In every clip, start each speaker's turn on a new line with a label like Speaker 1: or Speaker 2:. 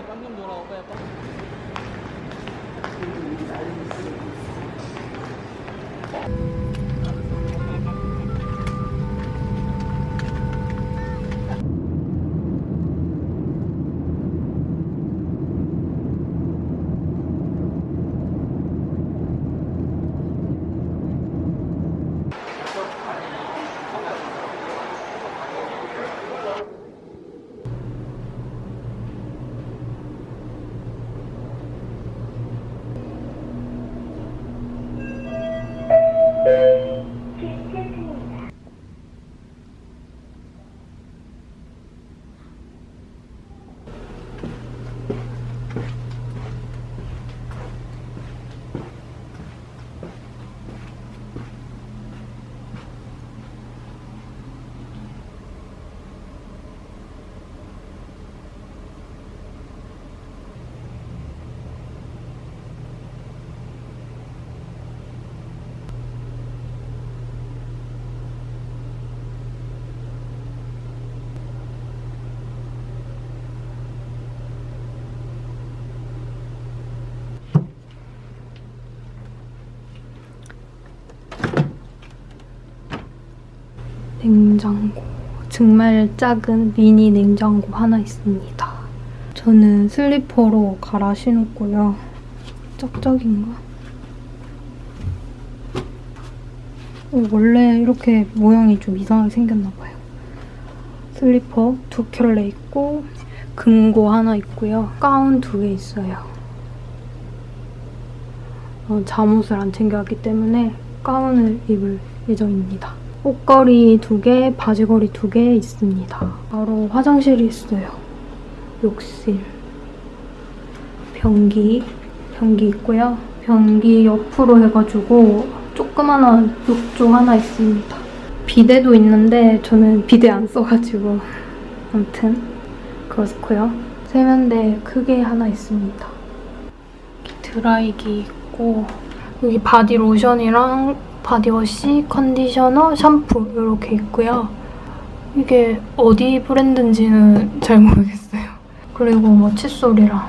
Speaker 1: 오빠의 깜좀 돌아. 오빠의 깜
Speaker 2: 냉장고. 정말 작은 미니 냉장고 하나 있습니다. 저는 슬리퍼로 갈아 신었고요. 쩍쩍인가? 어, 원래 이렇게 모양이 좀 이상하게 생겼나 봐요. 슬리퍼 두 켤레 있고 금고 하나 있고요. 가운 두 개 있어요. 어, 잠옷을 안 챙겨왔기 때문에 가운을 입을 예정입니다. 옷걸이 두 개, 바지걸이 두 개 있습니다. 바로 화장실이 있어요. 욕실. 변기. 변기 있고요. 변기 옆으로 해가지고 조그만한 욕조 하나 있습니다. 비데도 있는데 저는 비데 안 써가지고 아무튼 그렇고요. 세면대 크게 하나 있습니다. 드라이기 있고 여기 바디 로션이랑 바디워시, 컨디셔너, 샴푸 이렇게 있고요. 이게 어디 브랜드인지는 잘 모르겠어요. 그리고 뭐 칫솔이랑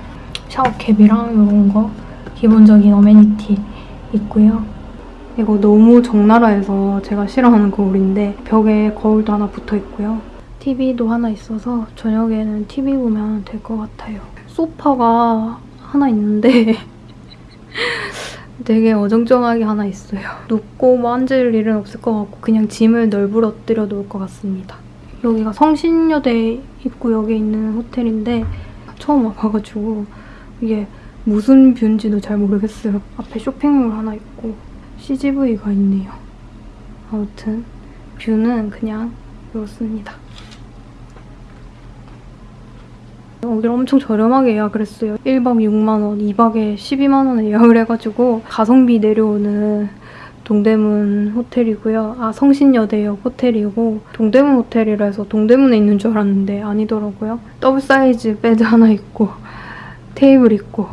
Speaker 2: 샤워캡이랑 이런 거 기본적인 amenity 있고요. 이거 너무 적나라해서 제가 싫어하는 거울인데 벽에 거울도 하나 붙어 있고요. TV도 하나 있어서 저녁에는 TV 보면 될 것 같아요. 소파가 하나 있는데 되게 어정쩡하게 하나 있어요. 눕고 뭐 앉을 일은 없을 것 같고 그냥 짐을 널브러뜨려 놓을 것 같습니다. 여기가 성신여대 입구역에 있는 호텔인데 처음 와봐가지고 이게 무슨 뷰인지도 잘 모르겠어요. 앞에 쇼핑몰 하나 있고 CGV가 있네요. 아무튼 뷰는 그냥 이렇습니다. 여기를 엄청 저렴하게 예약을 했어요. 1박 6만원, 2박에 12만원에 예약을 해가지고 가성비 내려오는 동대문 호텔이고요. 아, 성신여대역 호텔이고 동대문 호텔이라 해서 동대문에 있는 줄 알았는데 아니더라고요. 더블 사이즈 베드 하나 있고 테이블 있고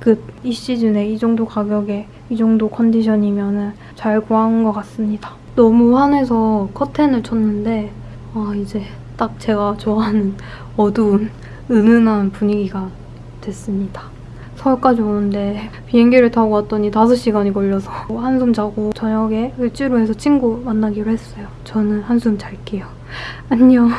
Speaker 2: 그이 시즌에 이 정도 가격에 이 정도 컨디션이면 잘 구한 것 같습니다. 너무 환해서 커튼을 쳤는데 아, 이제 딱 제가 좋아하는 어두운 은은한 분위기가 됐습니다. 서울까지 오는데 비행기를 타고 왔더니 5시간이 걸려서 한숨 자고 저녁에 을지로 해서 친구 만나기로 했어요. 저는 한숨 잘게요. 안녕.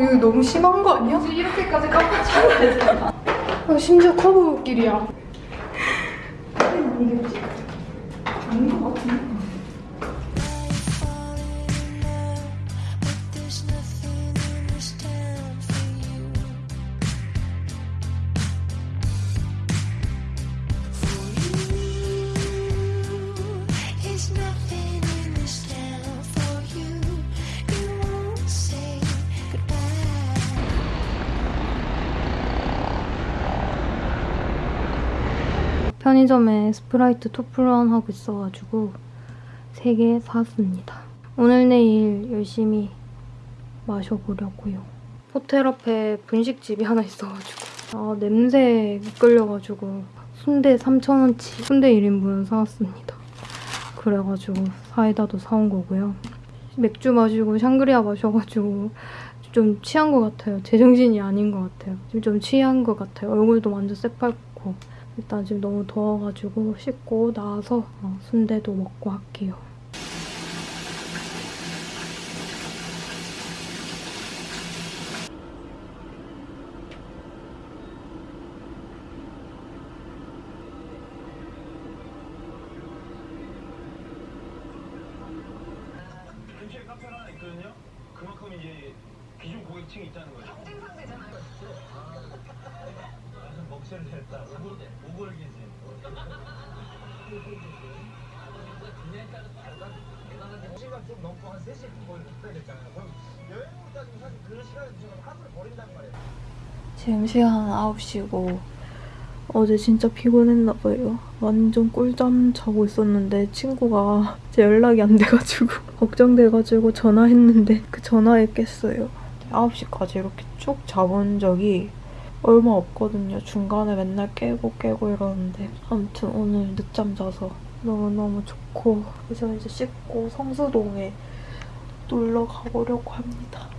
Speaker 2: 이거 너무 심한 거 아니야?
Speaker 3: 이렇게까지 깜빡 잘
Speaker 2: 어, 심지어 커브길이야. 편의점에 스프라이트 two plus one 하고 있어가지고 3개 샀습니다. 오늘 내일 열심히 마셔보려고요. 호텔 앞에 분식집이 하나 있어가지고 아 냄새에 끌려가지고 순대 3,000원치 순대 1인분 사왔습니다. 그래가지고 사이다도 사온 거고요. 맥주 마시고 샹그리아 마셔가지고 좀 취한 것 같아요. 제정신이 아닌 것 같아요. 지금 좀 취한 것 같아요. 얼굴도 완전 새빨갛고 일단 지금 너무 더워가지고 씻고 나와서 어, 순대도 먹고 할게요.
Speaker 4: 그만큼 이제 기존 고객층이 있다는 거죠. 경쟁 상대잖아요. 아, 먹새를 냈다. 오골기지. 시간 좀 넘고 한 3시 거의 됐잖아요. 그럼 여행으로 따지면 사실 그 시간에 지금 하루를 버린단 말이에요.
Speaker 2: 지금 시간 9시고 어제 진짜 피곤했나 봐요. 완전 꿀잠 자고 있었는데 친구가 제 연락이 안 돼가지고 걱정돼가지고 전화했는데 그 전화에 깼어요. 9시까지 이렇게 쭉 자본 적이 얼마 없거든요. 중간에 맨날 깨고 깨고 이러는데 아무튼 오늘 늦잠 자서 너무너무 좋고 그래서 이제 씻고 성수동에 놀러 가보려고 합니다.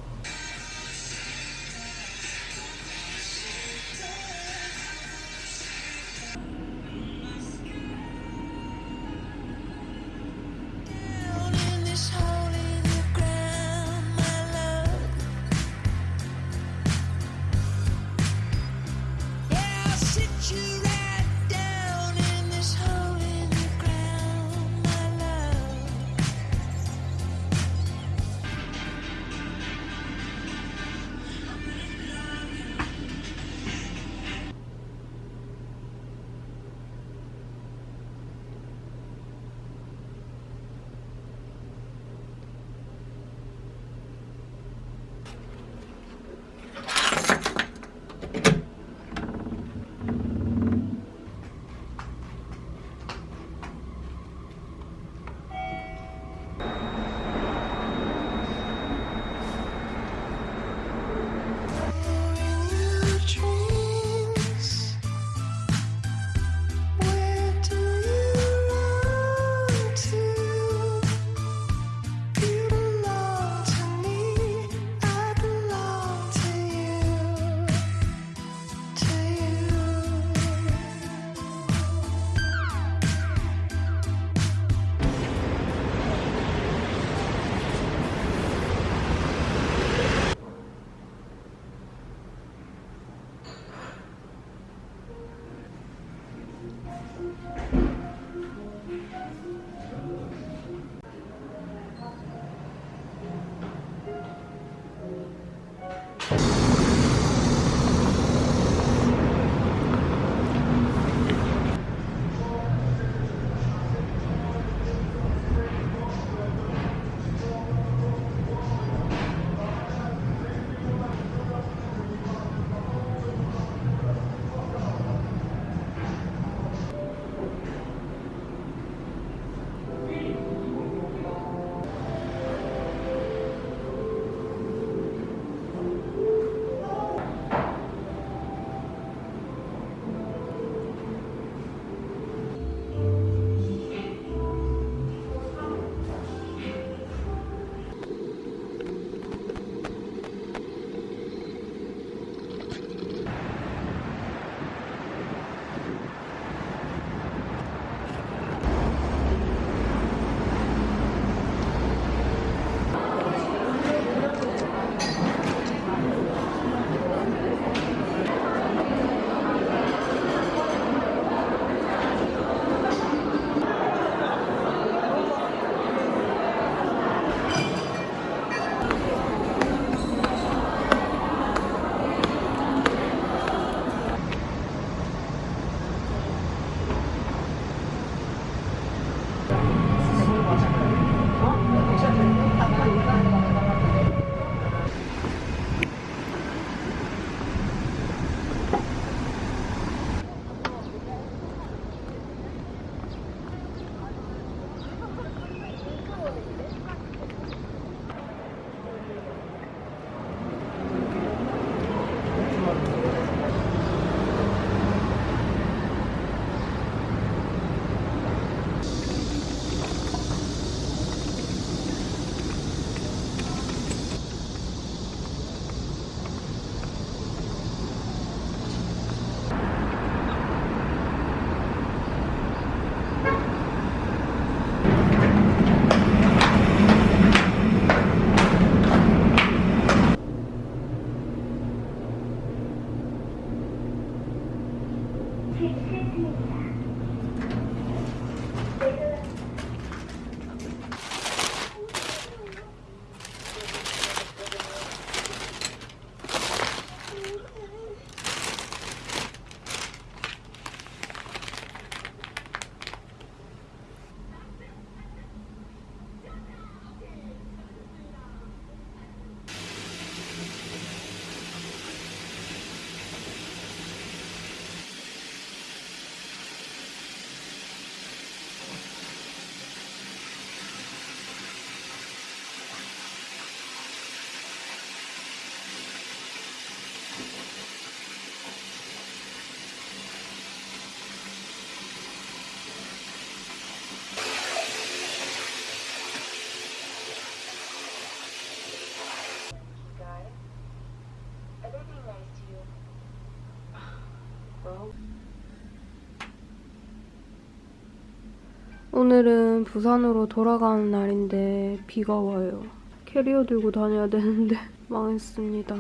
Speaker 2: 오늘은 부산으로 돌아가는 날인데 비가 와요. 캐리어 들고 다녀야 되는데 망했습니다.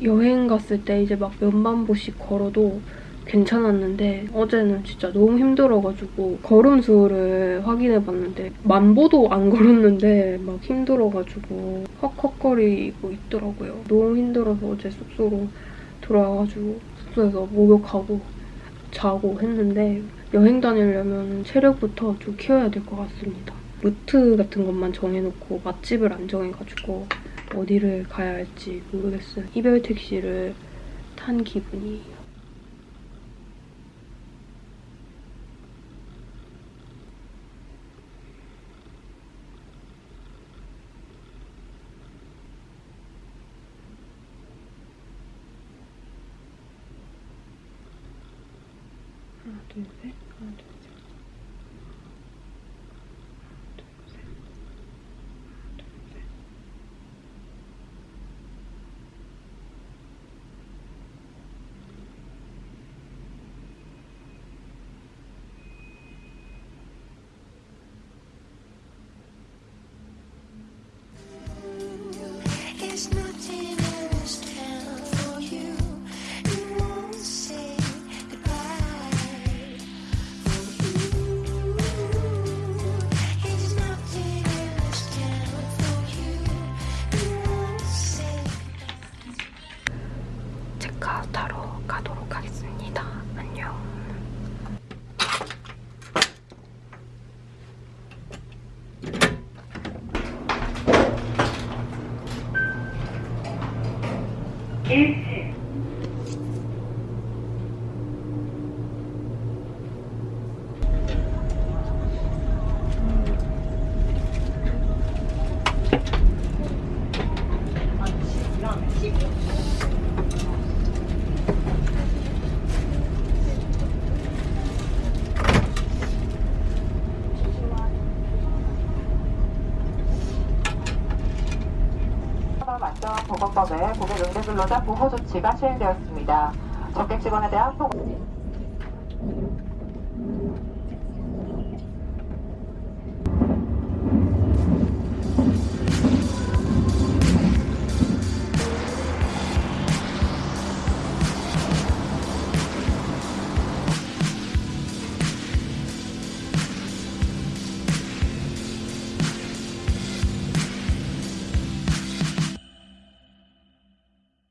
Speaker 2: 여행 갔을 때 이제 막 몇만 보씩 걸어도 괜찮았는데 어제는 진짜 너무 힘들어가지고 걸음 수를 확인해봤는데 만 보도 안 걸었는데 막 힘들어가지고 헉헉거리고 있더라고요. 너무 힘들어서 어제 숙소로 돌아와가지고 숙소에서 목욕하고 자고 했는데 여행 다니려면 체력부터 좀 키워야 될 것 같습니다. 루트 같은 것만 정해놓고 맛집을 안 정해가지고 어디를 가야 할지 모르겠어요. 이별 택시를 탄 기분이에요. 하나, 둘,
Speaker 5: 보호 조치가 시행되었습니다. 적객 직원에 대한 보고